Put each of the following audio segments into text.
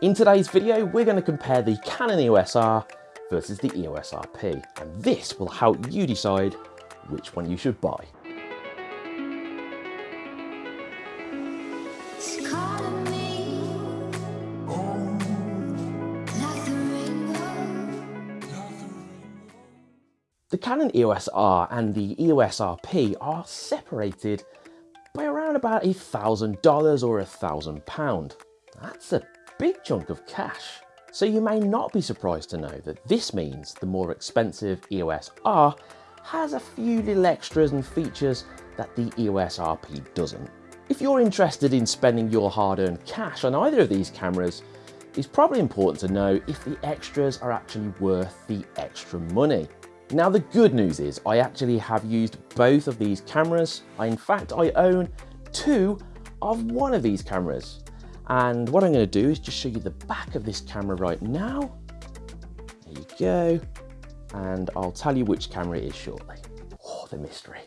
In today's video, we're going to compare the Canon EOS R versus the EOS RP, and this will help you decide which one you should buy. It's calling me like the. The Canon EOS R and the EOS RP are separated by around about a thousand dollars or a thousand pound. That's a big chunk of cash. So you may not be surprised to know that this means the more expensive EOS R has a few little extras and features that the EOS RP doesn't. If you're interested in spending your hard-earned cash on either of these cameras, it's probably important to know if the extras are actually worth the extra money. Now the good news is I actually have used both of these cameras. I, in fact, I own two of one of these cameras. And what I'm going to do is just show you the back of this camera right now. There you go. And I'll tell you which camera it is shortly. Oh, the mystery.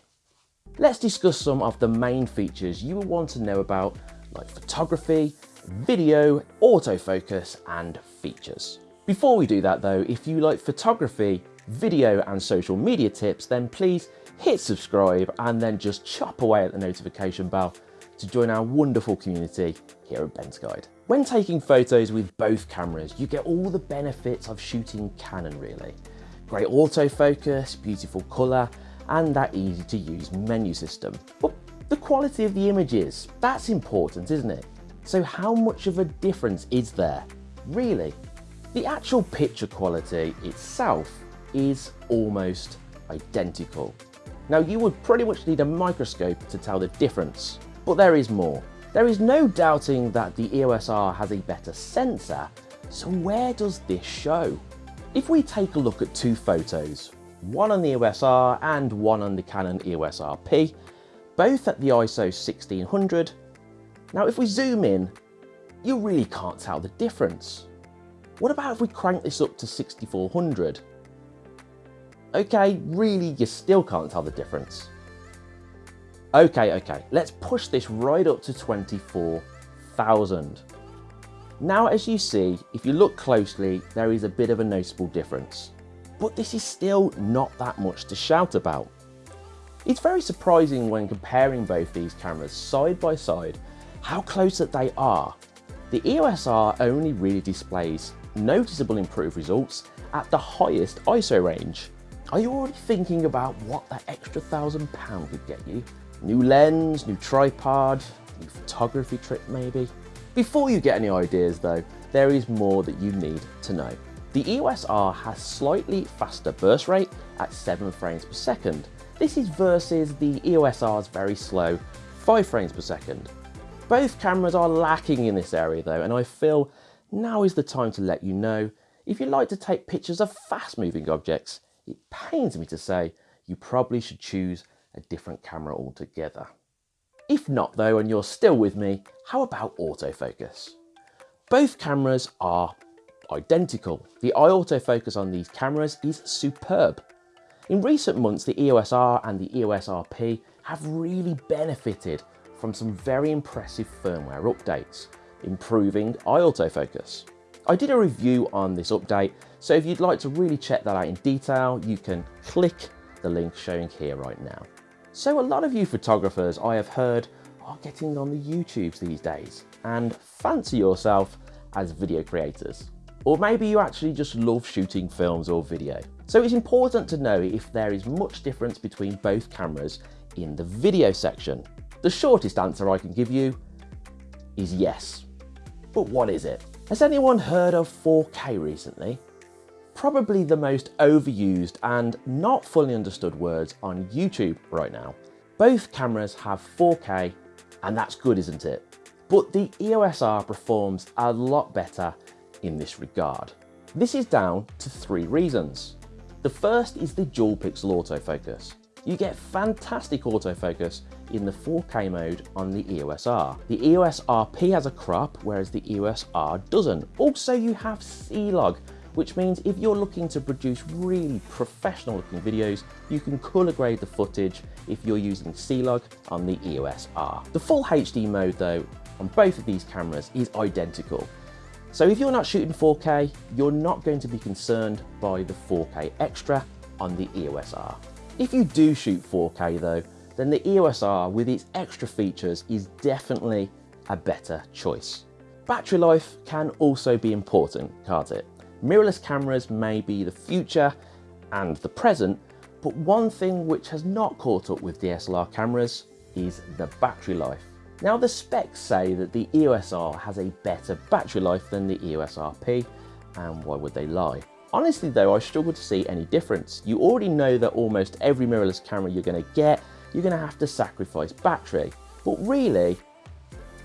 Let's discuss some of the main features you will want to know about like photography, video, autofocus and features. Before we do that though, if you like photography, video and social media tips, then please hit subscribe and then just chop away at the notification bell to join our wonderful community here at Ben's Guide. When taking photos with both cameras, you get all the benefits of shooting Canon really. Great autofocus, beautiful colour, and that easy to use menu system. But the quality of the images, that's important, isn't it? So how much of a difference is there? Really? The actual picture quality itself is almost identical. Now you would pretty much need a microscope to tell the difference, but there is more. There is no doubting that the EOS R has a better sensor, so where does this show? If we take a look at two photos, one on the EOS R and one on the Canon EOS RP, both at the ISO 1600. Now if we zoom in, you really can't tell the difference. What about if we crank this up to 6400? Okay, really you still can't tell the difference. Okay, okay, let's push this right up to 24,000. Now as you see, if you look closely, there is a bit of a noticeable difference. But this is still not that much to shout about. It's very surprising when comparing both these cameras side by side how close that they are. The EOS R only really displays noticeable improved results at the highest ISO range. Are you already thinking about what that extra thousand pound could get you? New lens, new tripod, new photography trip maybe? Before you get any ideas though, there is more that you need to know. The EOS R has slightly faster burst rate at 7 frames per second. This is versus the EOS R's very slow 5 frames per second. Both cameras are lacking in this area though and I feel now is the time to let you know if you like to take pictures of fast moving objects, it pains me to say you probably should choose a different camera altogether. If not though and you're still with me, how about autofocus? Both cameras are identical. The eye autofocus on these cameras is superb. In recent months, the EOS R and the EOS RP have really benefited from some very impressive firmware updates, improving eye autofocus. I did a review on this update, so if you'd like to really check that out in detail, you can click the link showing here right now. So a lot of you photographers I have heard are getting on the YouTubes these days and fancy yourself as video creators. Or maybe you actually just love shooting films or video. So it's important to know if there is much difference between both cameras in the video section. The shortest answer I can give you is yes. But what is it? Has anyone heard of 4K recently? Probably the most overused and not fully understood words on YouTube right now. Both cameras have 4K and that's good isn't it? But the EOS R performs a lot better in this regard. This is down to three reasons. The first is the dual pixel autofocus. You get fantastic autofocus in the 4K mode on the EOS R. The EOS RP has a crop, whereas the EOS R doesn't. Also, you have C-Log, which means if you're looking to produce really professional looking videos, you can color grade the footage if you're using C-Log on the EOS R. The full HD mode though, on both of these cameras is identical. So if you're not shooting 4K, you're not going to be concerned by the 4K extra on the EOS R. If you do shoot 4K though, then the EOS R with its extra features is definitely a better choice. Battery life can also be important, can't it? Mirrorless cameras may be the future and the present, but one thing which has not caught up with DSLR cameras is the battery life. Now the specs say that the EOS R has a better battery life than the EOS RP, and why would they lie? Honestly though, I struggle to see any difference. You already know that almost every mirrorless camera you're going to get, you're going to have to sacrifice battery. But really,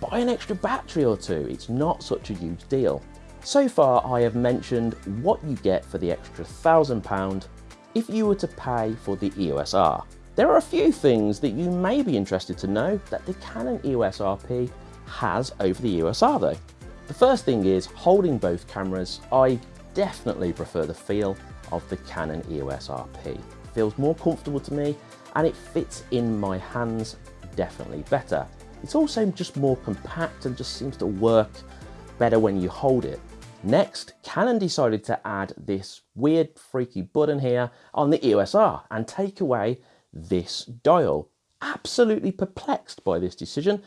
buy an extra battery or two, it's not such a huge deal. So far I have mentioned what you get for the extra £1,000 if you were to pay for the EOS R. There are a few things that you may be interested to know that the Canon EOS RP has over the EOS R though. The first thing is holding both cameras, I definitely prefer the feel of the Canon EOS RP. It feels more comfortable to me and it fits in my hands definitely better. It's also just more compact and just seems to work better when you hold it. Next, Canon decided to add this weird freaky button here on the EOS R and take away this dial. Absolutely perplexed by this decision.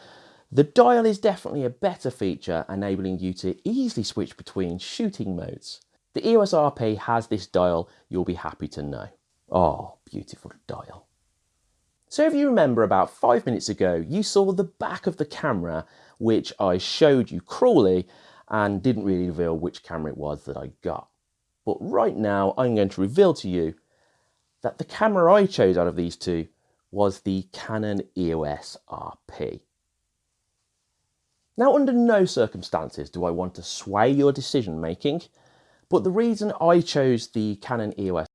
The dial is definitely a better feature enabling you to easily switch between shooting modes. The EOS RP has this dial, you'll be happy to know. Oh, beautiful dial. So if you remember about five minutes ago, you saw the back of the camera, which I showed you cruelly and didn't really reveal which camera it was that I got. But right now, I'm going to reveal to you that the camera I chose out of these two was the Canon EOS RP. Now, under no circumstances do I want to sway your decision making, but the reason I chose the Canon EOS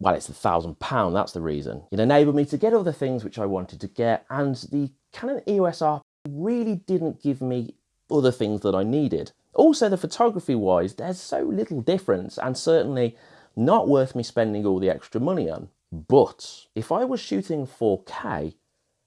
well, it's a thousand pound, that's the reason. It enabled me to get all the things which I wanted to get, and the Canon EOS R really didn't give me other things that I needed. Also, the photography wise, there's so little difference, and certainly not worth me spending all the extra money on. But if I was shooting 4K,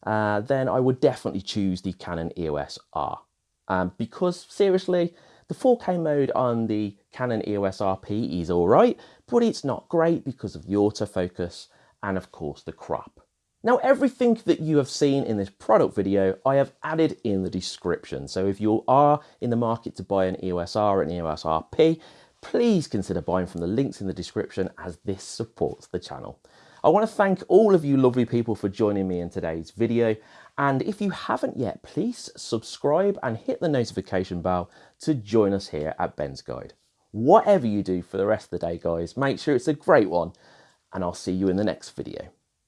uh, then I would definitely choose the Canon EOS R. Um, because seriously, the 4K mode on the Canon EOS RP is alright, but it's not great because of the autofocus and of course the crop. Now everything that you have seen in this product video I have added in the description so if you are in the market to buy an EOS R and EOS RP please consider buying from the links in the description as this supports the channel. I want to thank all of you lovely people for joining me in today's video and if you haven't yet please subscribe and hit the notification bell to join us here at Ben's Guide. Whatever you do for the rest of the day guys make sure it's a great one and I'll see you in the next video.